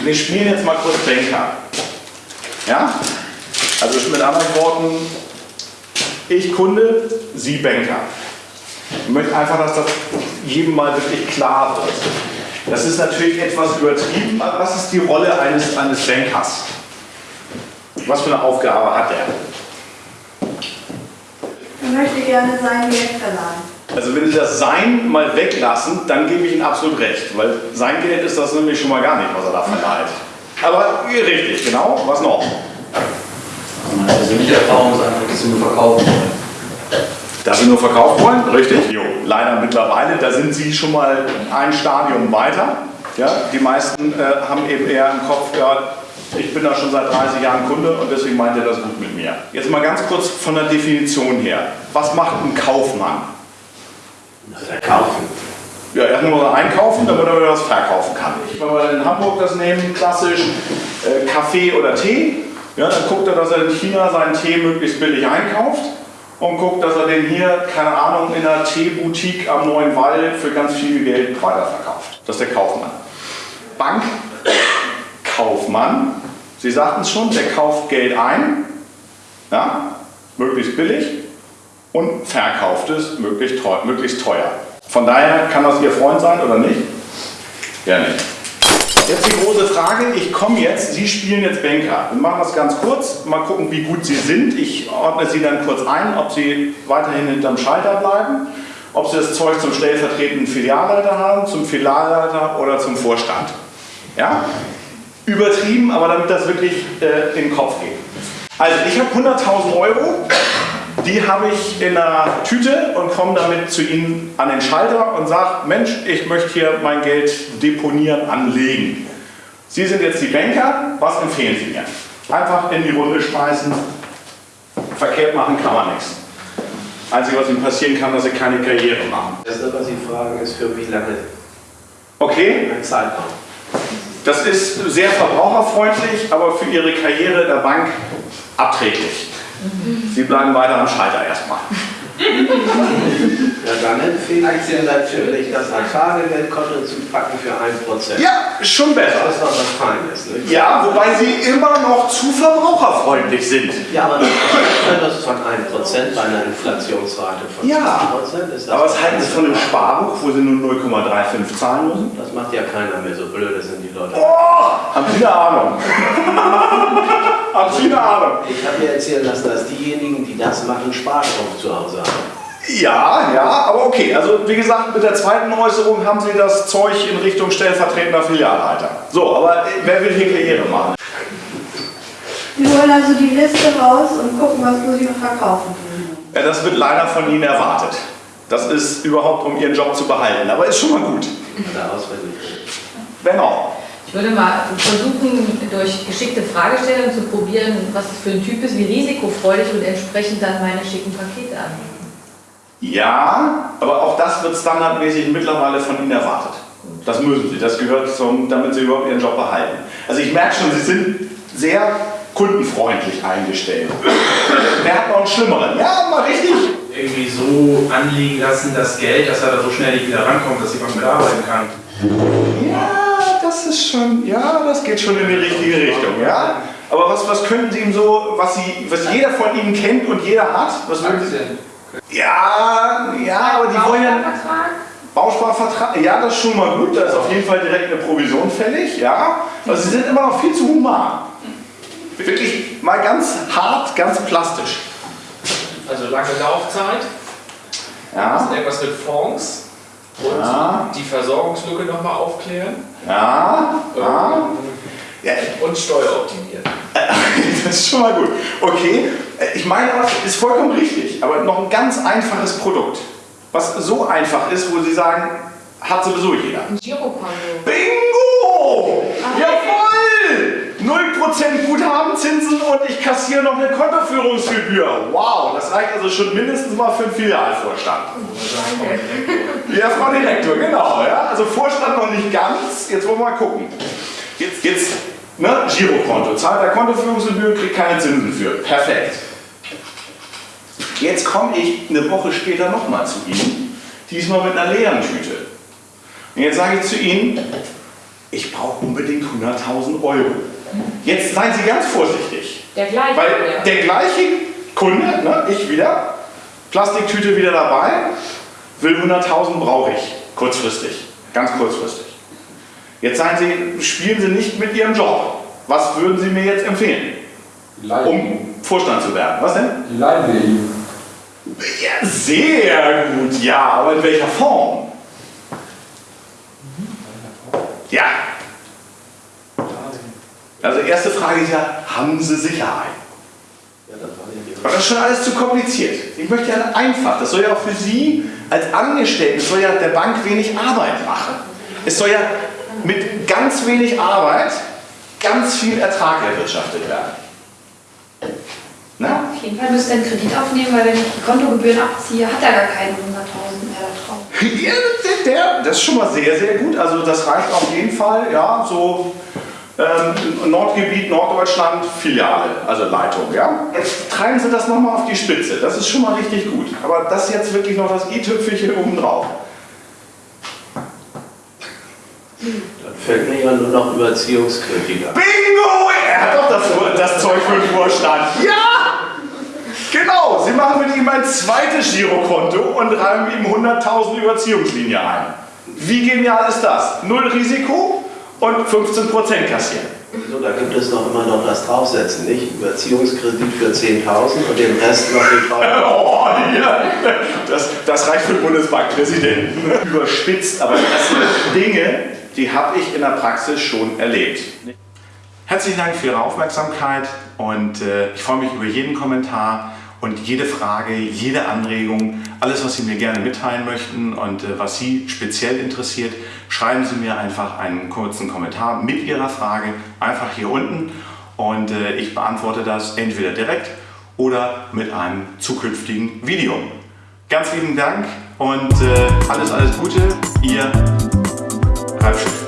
Wir spielen jetzt mal kurz Banker. Ja? Also mit anderen Worten, ich Kunde, Sie Banker. Ich möchte einfach, dass das jedem mal wirklich klar wird. Das ist natürlich etwas übertrieben, aber was ist die Rolle eines, eines Bankers? Was für eine Aufgabe hat er? Ich möchte gerne sein Geld verleihen. Also wenn Sie das Sein mal weglassen, dann gebe ich Ihnen absolut recht, weil sein Geld ist das nämlich schon mal gar nicht, was er da verleiht. Aber richtig, genau. Was noch? Meine persönliche Erfahrung ist einfach, dass sie nur verkaufen wollen. Dass Sie nur verkaufen wollen? Richtig. Jo, leider mittlerweile, da sind Sie schon mal ein Stadium weiter. Ja, die meisten äh, haben eben eher im Kopf, ja, ich bin da schon seit 30 Jahren Kunde und deswegen meint er das gut mit mir. Jetzt mal ganz kurz von der Definition her. Was macht ein Kaufmann? Verkaufen. Ja, erstmal muss einkaufen, damit er wieder was verkaufen kann. Wenn wir in Hamburg das nehmen, klassisch äh, Kaffee oder Tee, ja, dann guckt er, dass er in China seinen Tee möglichst billig einkauft und guckt, dass er den hier, keine Ahnung, in einer Teeboutique am Neuen Wall für ganz viel Geld weiterverkauft. Das ist der Kaufmann. Bankkaufmann, Sie sagten es schon, der kauft Geld ein, ja, möglichst billig und verkauft es möglichst teuer. Möglichst teuer. Von daher kann das Ihr Freund sein oder nicht? Ja, nicht. Jetzt die große Frage, ich komme jetzt, Sie spielen jetzt Banker. Wir machen das ganz kurz, mal gucken, wie gut Sie sind. Ich ordne Sie dann kurz ein, ob Sie weiterhin hinterm Schalter bleiben, ob Sie das Zeug zum stellvertretenden Filialleiter haben, zum Filialleiter oder zum Vorstand. Ja? Übertrieben, aber damit das wirklich äh, in den Kopf geht. Also ich habe 100.000 Euro, die habe ich in einer Tüte und komme damit zu Ihnen an den Schalter und sage, Mensch, ich möchte hier mein Geld deponieren, anlegen. Sie sind jetzt die Banker, was empfehlen Sie mir? Einfach in die Runde schmeißen, verkehrt machen kann man nichts. Einzige, was Ihnen passieren kann, dass Sie keine Karriere machen. Das, was Sie fragen, ist für wie lange Okay, ein Zeitraum? das ist sehr verbraucherfreundlich, aber für Ihre Karriere in der Bank abträglich. Sie bleiben weiter am Schalter erstmal. Ja, dann empfehle ich Ihnen natürlich, das Tagegeldkonto zu packen für 1%. Ja, schon besser. Das ist doch was Feines, nicht? Ja, wobei sie immer noch zu verbraucherfreundlich sind. Ja, aber das ist von 1% bei einer Inflationsrate von Ja. 10% ist das. Aber was halten Sie von dem Sparbuch, wo Sie nur 0,35 zahlen müssen? Das macht ja keiner mehr, so blöde sind die Leute. Oh, haben Sie eine Ahnung? eine Ahnung? Ich habe mir erzählen lassen, dass diejenigen, die das machen, Sparstrom zu Hause haben. Ja, ja, aber okay. Also wie gesagt, mit der zweiten Äußerung haben Sie das Zeug in Richtung stellvertretender Filialleiter. So, aber äh, wer will hier Karriere machen? Wir holen also die Liste raus und gucken, was muss ich noch verkaufen. Ja, das wird leider von Ihnen erwartet. Das ist überhaupt, um Ihren Job zu behalten. Aber ist schon mal gut. Daraus wird nicht. Wer noch? Ich würde mal versuchen, durch geschickte Fragestellungen zu probieren, was es für ein Typ ist, wie risikofreudig und entsprechend dann meine schicken Pakete anbieten. Ja, aber auch das wird standardmäßig mittlerweile von Ihnen erwartet. Das müssen Sie, das gehört zum, damit Sie überhaupt Ihren Job behalten. Also ich merke schon, Sie sind sehr kundenfreundlich eingestellt. Wer hat noch einen schlimmeren? Ja, mal richtig. irgendwie so anliegen lassen, das Geld, dass er da so schnell nicht wieder rankommt, dass die Bank mitarbeiten kann. Ja, das ist schon, ja, das geht schon in die richtige Richtung, ja. Aber was, was könnten Sie ihm so, was, Sie, was jeder von Ihnen kennt und jeder hat? Was würden Sie, ja, ja, aber die wollen ja... Bausparvertrag, ja, das ist schon mal gut, da ist auf jeden Fall direkt eine Provision fällig, ja. Aber sie sind immer noch viel zu human. Wirklich mal ganz hart, ganz plastisch. Also lange Laufzeit, Ja, irgendwas mit Fonds und Ja. die Versorgungslücke nochmal aufklären ja, ja. ähm, ja und Steuer optimieren. das ist schon mal gut. Okay, ich meine, es ist vollkommen richtig, aber noch ein ganz einfaches Produkt. Was so einfach ist, wo Sie sagen, hat sowieso jeder. Ein Girokonto. Bingo! Jawohl! 0% Guthabenzinsen und ich kassiere noch eine Kontoführungsgebühr. Wow, das reicht also schon mindestens mal für einen Filialvorstand. Ja, Frau Direktor, genau. Ja? Also Vorstand noch nicht ganz. Jetzt wollen wir mal gucken. Jetzt, jetzt ne? Girokonto. Zahlt der Kontoführungsgebühr, kriegt keine Zinsen für. Perfekt. Jetzt komme ich eine Woche später nochmal zu Ihnen. Diesmal mit einer leeren Tüte. Und jetzt sage ich zu Ihnen, ich brauche unbedingt 100.000 Euro. Jetzt seien Sie ganz vorsichtig. Der gleiche. Weil ja. der gleiche Kunde, ne, ich wieder, Plastiktüte wieder dabei, will 100.000 brauche ich, kurzfristig, ganz kurzfristig. Jetzt seien Sie, spielen Sie nicht mit Ihrem Job. Was würden Sie mir jetzt empfehlen, Die leihen, um Vorstand zu werden? Was denn? die ihm. Ja, sehr gut, ja, aber in welcher Form? Ja. Also erste Frage ist ja, haben Sie Sicherheit? Aber das ist schon alles zu kompliziert. Ich möchte ja einfach, das soll ja auch für Sie als Angestellten, es soll ja der Bank wenig Arbeit machen. Es soll ja mit ganz wenig Arbeit ganz viel Ertrag erwirtschaftet werden. Na? Auf jeden Fall müsst ihr einen Kredit aufnehmen, weil wenn ich die Kontogebühren abziehe, hat er gar keine 100.000 mehr da drauf. Ja, der, der, das ist schon mal sehr, sehr gut. Also das reicht auf jeden Fall, ja, so ähm, Nordgebiet, Norddeutschland, Filiale, also Leitung, ja. Jetzt treiben Sie das nochmal auf die Spitze, das ist schon mal richtig gut. Aber das ist jetzt wirklich noch das i-Tüpfelchen obendrauf. Dann fällt mir ja nur noch Überziehungskritiker. Bingo! Er hat doch das, das Zeug für den Vorstand. Ja! Genau, Sie machen mit ihm ein zweites Girokonto und reimen ihm 100.000 Überziehungslinie ein. Wie genial ist das? Null Risiko und 15% kassieren. So, da gibt es doch immer noch das Draufsetzen, nicht? Überziehungskredit für 10.000 und den Rest noch die Frage. Oh, ja. das, das reicht für den Bundesbankpräsidenten. Überspitzt, aber das sind Dinge, die habe ich in der Praxis schon erlebt. Herzlichen Dank für Ihre Aufmerksamkeit und äh, ich freue mich über jeden Kommentar und jede Frage, jede Anregung, alles, was Sie mir gerne mitteilen möchten und äh, was Sie speziell interessiert, schreiben Sie mir einfach einen kurzen Kommentar mit Ihrer Frage einfach hier unten und äh, ich beantworte das entweder direkt oder mit einem zukünftigen Video. Ganz lieben Dank und äh, alles, alles Gute, Ihr Ralf Schiff.